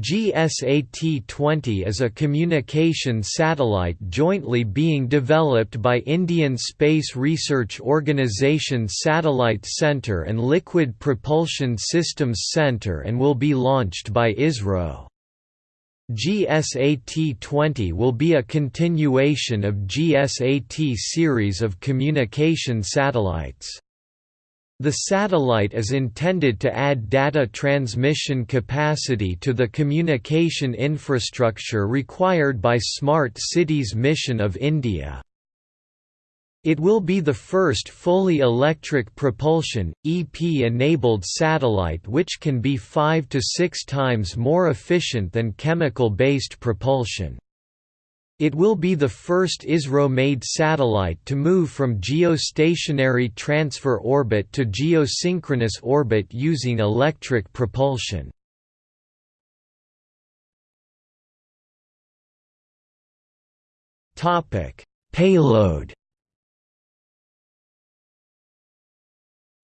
GSAT-20 is a communication satellite jointly being developed by Indian Space Research Organisation Satellite Centre and Liquid Propulsion Systems Centre and will be launched by ISRO. GSAT-20 will be a continuation of GSAT series of communication satellites. The satellite is intended to add data transmission capacity to the communication infrastructure required by Smart Cities mission of India. It will be the first fully electric propulsion, EP-enabled satellite which can be 5 to 6 times more efficient than chemical-based propulsion. It will be the first ISRO-made satellite to move from geostationary transfer orbit to geosynchronous orbit using electric propulsion. Payload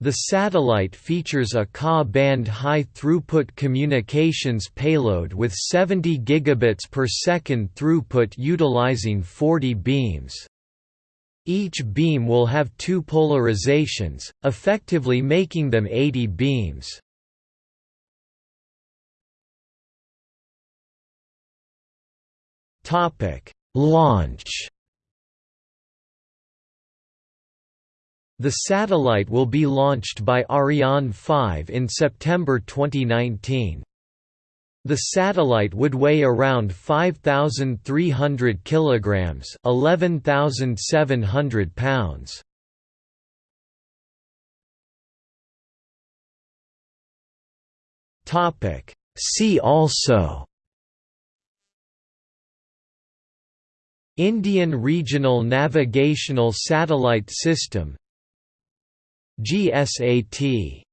The satellite features a Ka-band high-throughput communications payload with 70 gigabits per second throughput utilizing 40 beams. Each beam will have two polarizations, effectively making them 80 beams. Launch The satellite will be launched by Ariane 5 in September 2019. The satellite would weigh around 5300 kilograms, 11700 pounds. Topic See also Indian Regional Navigational Satellite System GSAT